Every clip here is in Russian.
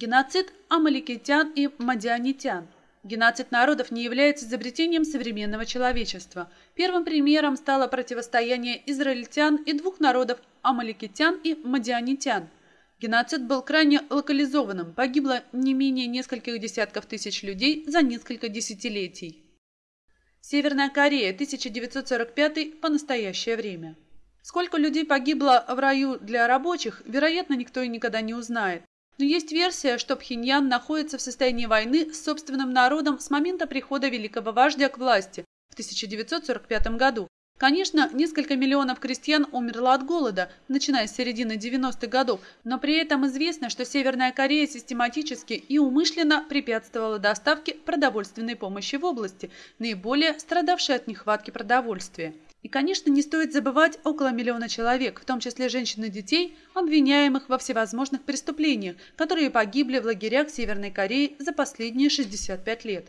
Геноцид амаликитян и мадианитян. Геноцид народов не является изобретением современного человечества. Первым примером стало противостояние израильтян и двух народов амаликитян и мадианитян. Геноцид был крайне локализованным, погибло не менее нескольких десятков тысяч людей за несколько десятилетий. Северная Корея, 1945 по настоящее время. Сколько людей погибло в раю для рабочих, вероятно, никто и никогда не узнает. Но есть версия, что Пхеньян находится в состоянии войны с собственным народом с момента прихода великого вождя к власти в 1945 году. Конечно, несколько миллионов крестьян умерло от голода, начиная с середины 90-х годов, но при этом известно, что Северная Корея систематически и умышленно препятствовала доставке продовольственной помощи в области, наиболее страдавшей от нехватки продовольствия. И, конечно, не стоит забывать около миллиона человек, в том числе женщин и детей, обвиняемых во всевозможных преступлениях, которые погибли в лагерях Северной Кореи за последние 65 лет.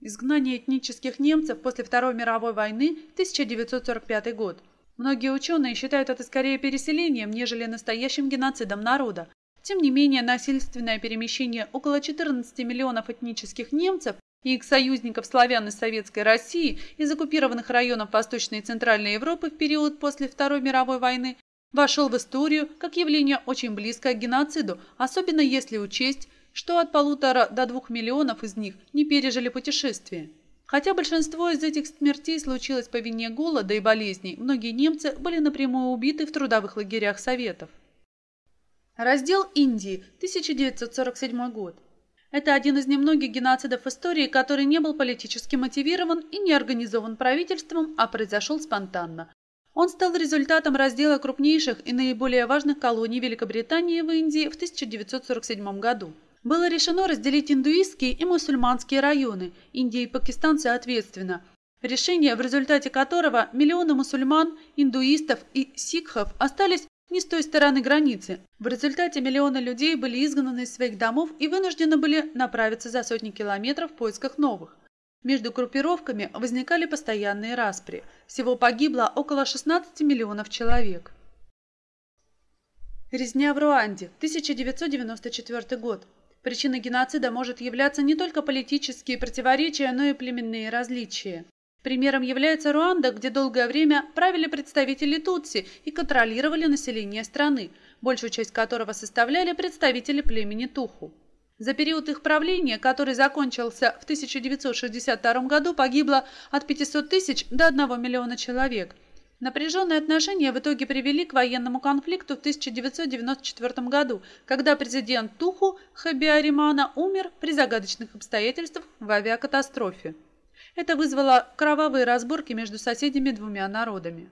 Изгнание этнических немцев после Второй мировой войны 1945 год. Многие ученые считают это скорее переселением, нежели настоящим геноцидом народа. Тем не менее, насильственное перемещение около 14 миллионов этнических немцев и их союзников славян из Советской России из оккупированных районов Восточной и Центральной Европы в период после Второй мировой войны вошел в историю как явление очень близкое к геноциду, особенно если учесть, что от полутора до двух миллионов из них не пережили путешествие. Хотя большинство из этих смертей случилось по вине голода и болезней, многие немцы были напрямую убиты в трудовых лагерях Советов. Раздел Индии, 1947 год. Это один из немногих геноцидов истории, который не был политически мотивирован и не организован правительством, а произошел спонтанно. Он стал результатом раздела крупнейших и наиболее важных колоний Великобритании в Индии в 1947 году. Было решено разделить индуистские и мусульманские районы, Индия и Пакистан соответственно, решение, в результате которого миллионы мусульман, индуистов и сикхов остались не с той стороны границы. В результате миллионы людей были изгнаны из своих домов и вынуждены были направиться за сотни километров в поисках новых. Между группировками возникали постоянные распри. Всего погибло около 16 миллионов человек. Резня в Руанде, 1994 год. Причиной геноцида может являться не только политические противоречия, но и племенные различия. Примером является Руанда, где долгое время правили представители Тутси и контролировали население страны, большую часть которого составляли представители племени Туху. За период их правления, который закончился в 1962 году, погибло от 500 тысяч до 1 миллиона человек. Напряженные отношения в итоге привели к военному конфликту в 1994 году, когда президент Туху Хабиаримана умер при загадочных обстоятельствах в авиакатастрофе. Это вызвало кровавые разборки между соседями двумя народами.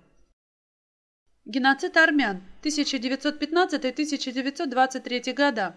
Геноцид армян 1915-1923 года.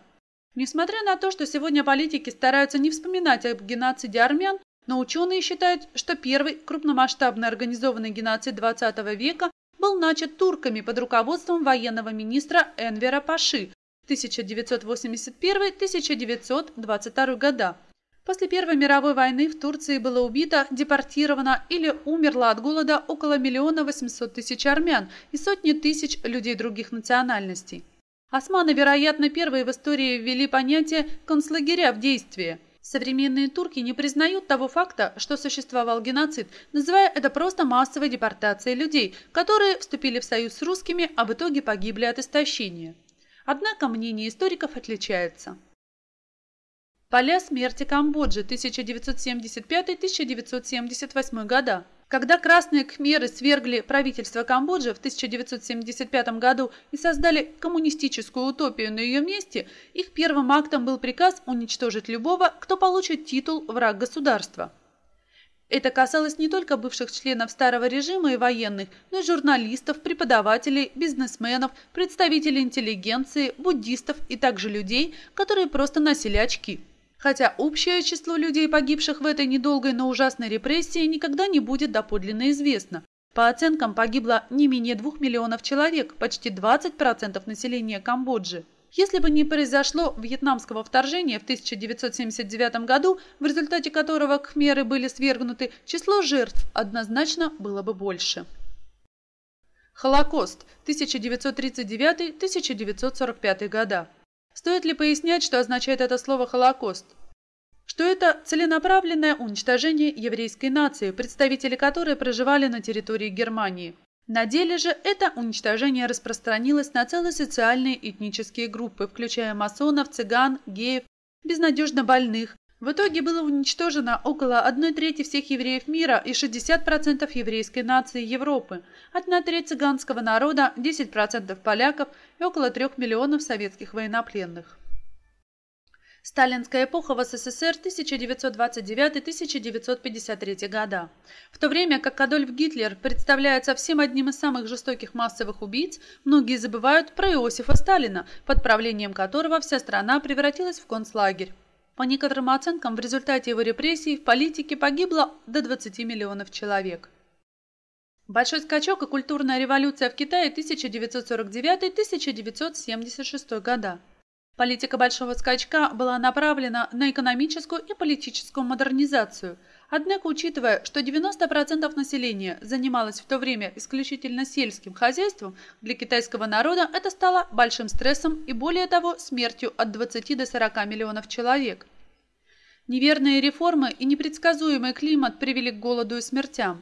Несмотря на то, что сегодня политики стараются не вспоминать об геноциде армян, но ученые считают, что первый крупномасштабный организованный геноцид XX века был начат турками под руководством военного министра Энвера Паши 1981-1922 года. После Первой мировой войны в Турции было убито, депортировано или умерло от голода около миллиона восемьсот тысяч армян и сотни тысяч людей других национальностей. Османы, вероятно, первые в истории ввели понятие «концлагеря» в действие. Современные турки не признают того факта, что существовал геноцид, называя это просто массовой депортацией людей, которые вступили в союз с русскими, а в итоге погибли от истощения. Однако мнение историков отличается. Поля смерти Камбоджи 1975-1978 года. Когда красные кхмеры свергли правительство Камбоджи в 1975 году и создали коммунистическую утопию на ее месте, их первым актом был приказ уничтожить любого, кто получит титул «враг государства». Это касалось не только бывших членов старого режима и военных, но и журналистов, преподавателей, бизнесменов, представителей интеллигенции, буддистов и также людей, которые просто носили очки хотя общее число людей, погибших в этой недолгой, но ужасной репрессии, никогда не будет доподлинно известно. По оценкам погибло не менее двух миллионов человек, почти 20% населения Камбоджи. Если бы не произошло вьетнамского вторжения в 1979 году, в результате которого кхмеры были свергнуты, число жертв однозначно было бы больше. Холокост 1939-1945 года. Стоит ли пояснять, что означает это слово «Холокост»? Что это целенаправленное уничтожение еврейской нации, представители которой проживали на территории Германии. На деле же это уничтожение распространилось на целые социальные этнические группы, включая масонов, цыган, геев, безнадежно больных. В итоге было уничтожено около 1 трети всех евреев мира и 60% еврейской нации Европы, 1 треть цыганского народа, 10% поляков и около 3 миллионов советских военнопленных. Сталинская эпоха в СССР 1929-1953 года. В то время как Адольф Гитлер представляется всем одним из самых жестоких массовых убийц, многие забывают про Иосифа Сталина, под правлением которого вся страна превратилась в концлагерь. По некоторым оценкам, в результате его репрессий в политике погибло до 20 миллионов человек. Большой скачок и культурная революция в Китае 1949-1976 года. Политика большого скачка была направлена на экономическую и политическую модернизацию. Однако, учитывая, что 90% населения занималось в то время исключительно сельским хозяйством, для китайского народа это стало большим стрессом и, более того, смертью от 20 до 40 миллионов человек. Неверные реформы и непредсказуемый климат привели к голоду и смертям.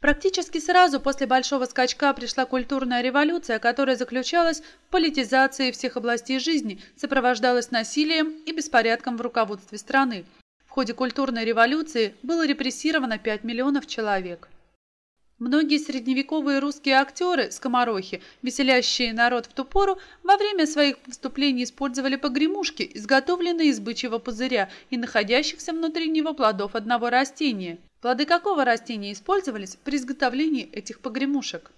Практически сразу после большого скачка пришла культурная революция, которая заключалась в политизации всех областей жизни, сопровождалась насилием и беспорядком в руководстве страны. В ходе культурной революции было репрессировано 5 миллионов человек. Многие средневековые русские актеры, скоморохи, веселящие народ в ту пору, во время своих выступлений использовали погремушки, изготовленные из бычьего пузыря и находящихся внутри него плодов одного растения – Плоды какого растения использовались при изготовлении этих погремушек?